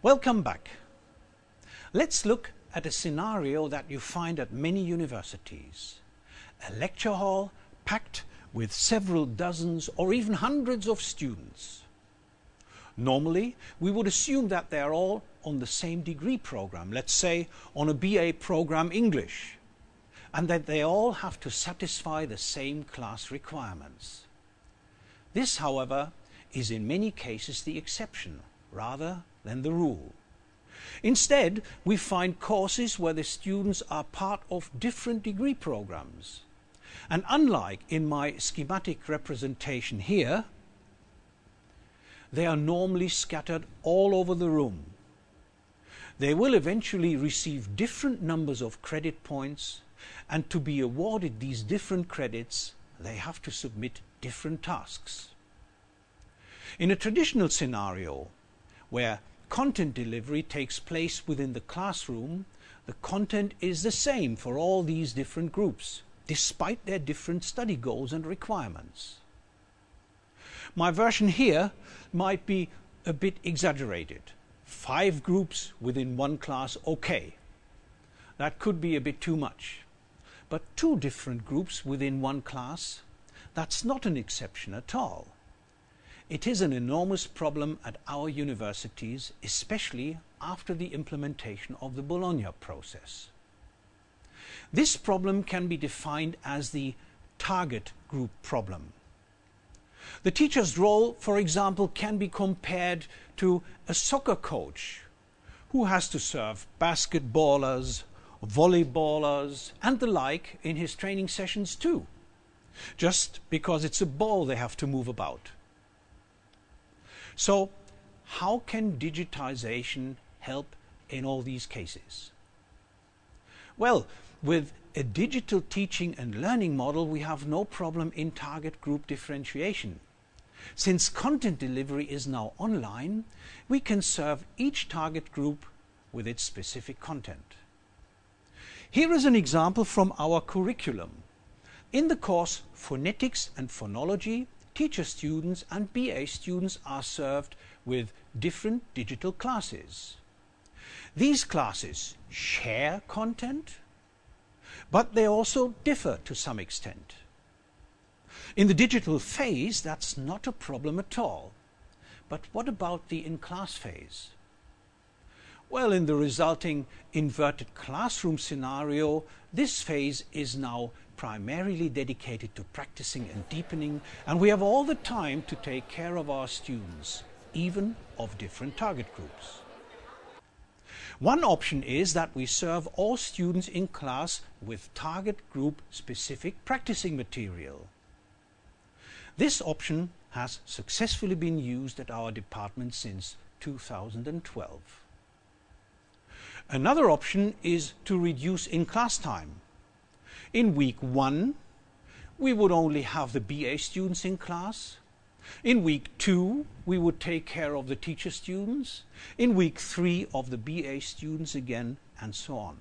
Welcome back. Let's look at a scenario that you find at many universities. A lecture hall packed with several dozens or even hundreds of students. Normally, we would assume that they are all on the same degree program, let's say on a BA program English, and that they all have to satisfy the same class requirements. This, however, is in many cases the exception rather than the rule. Instead, we find courses where the students are part of different degree programs. And unlike in my schematic representation here, they are normally scattered all over the room. They will eventually receive different numbers of credit points and to be awarded these different credits, they have to submit different tasks. In a traditional scenario, where content delivery takes place within the classroom, the content is the same for all these different groups, despite their different study goals and requirements. My version here might be a bit exaggerated. Five groups within one class, okay. That could be a bit too much. But two different groups within one class, that's not an exception at all. It is an enormous problem at our universities, especially after the implementation of the Bologna process. This problem can be defined as the target group problem. The teacher's role, for example, can be compared to a soccer coach who has to serve basketballers, volleyballers, and the like in his training sessions too, just because it's a ball they have to move about. So how can digitization help in all these cases? Well, with a digital teaching and learning model, we have no problem in target group differentiation. Since content delivery is now online, we can serve each target group with its specific content. Here is an example from our curriculum. In the course Phonetics and Phonology, teacher students and BA students are served with different digital classes. These classes share content, but they also differ to some extent. In the digital phase, that's not a problem at all. But what about the in-class phase? Well, in the resulting inverted classroom scenario, this phase is now primarily dedicated to practicing and deepening, and we have all the time to take care of our students, even of different target groups. One option is that we serve all students in class with target group specific practicing material. This option has successfully been used at our department since 2012. Another option is to reduce in-class time. In week one, we would only have the BA students in class. In week two, we would take care of the teacher students. In week three, of the BA students again, and so on.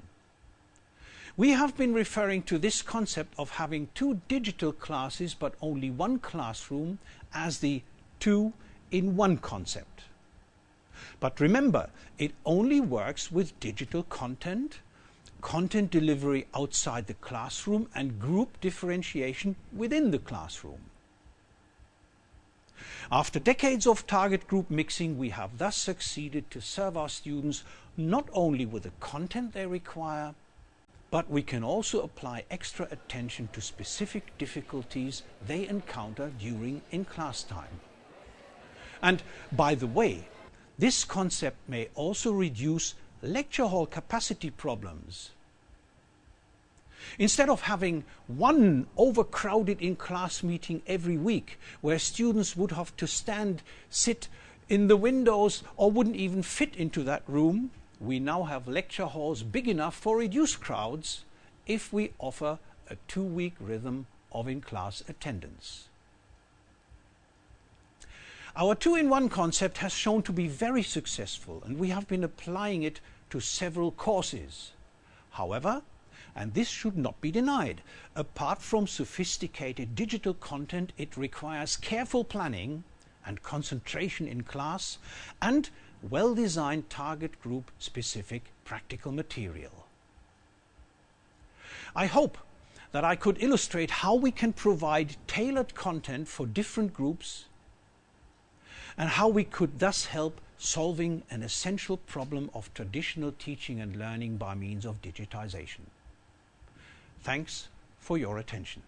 We have been referring to this concept of having two digital classes but only one classroom as the two in one concept. But remember, it only works with digital content, content delivery outside the classroom, and group differentiation within the classroom. After decades of target group mixing, we have thus succeeded to serve our students not only with the content they require, but we can also apply extra attention to specific difficulties they encounter during in-class time. And by the way, this concept may also reduce lecture hall capacity problems. Instead of having one overcrowded in-class meeting every week where students would have to stand, sit in the windows or wouldn't even fit into that room, we now have lecture halls big enough for reduced crowds if we offer a two-week rhythm of in-class attendance. Our two-in-one concept has shown to be very successful and we have been applying it to several courses. However, and this should not be denied, apart from sophisticated digital content, it requires careful planning and concentration in class and well-designed target group specific practical material. I hope that I could illustrate how we can provide tailored content for different groups and how we could thus help solving an essential problem of traditional teaching and learning by means of digitization. Thanks for your attention.